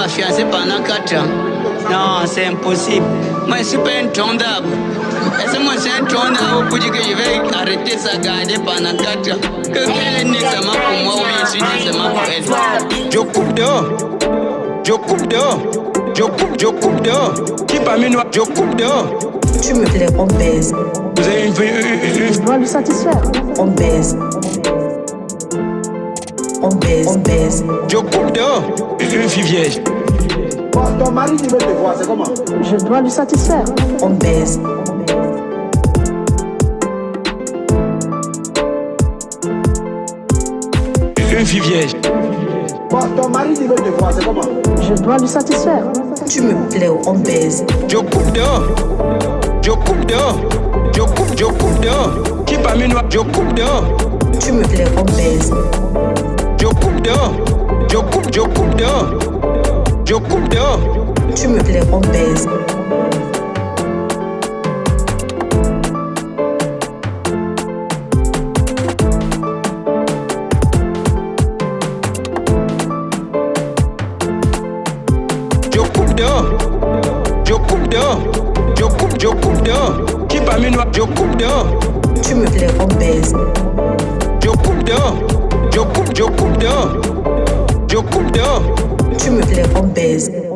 ma fiancée pendant 4 ans. Non, c'est impossible. Moi, je suis pas intendable. Est-ce que moi, je suis intendable pour dire que je vais arrêter ça, garder pendant 4 ans Que qu'elle est nécessairement pour moi ou bien je suis nécessairement pour elle. Je coupe dehors. Je coupe dehors. Je coupe, je coupe dehors. Qui parmi nous Je coupe dehors. Tu me plais, on baise. Vous avez une, Je dois lui satisfaire. On baise. On baise, on baise. Je coupe dehors. Une, fille vierge. Ton mari il veut te voir, c'est comment? Je dois lui satisfaire. On baise. Une fille vierge. Ton mari il veut te voir, c'est comment? Je dois lui satisfaire. Tu me plais, on baise. Je coupe dehors. Je coupe dehors. Je coupe, je coupe dehors. Qui parmi nous Je coupe dehors. Tu me plais, on baise. Jokumda, Jokum Jokumda, Jokumda. Tu me plais, on baise. Jokumda, Jokumda, Tu me plais, on baise. Jokumda. Je coupe, je dehors. Je coupe dehors. Tu me plais, on baise.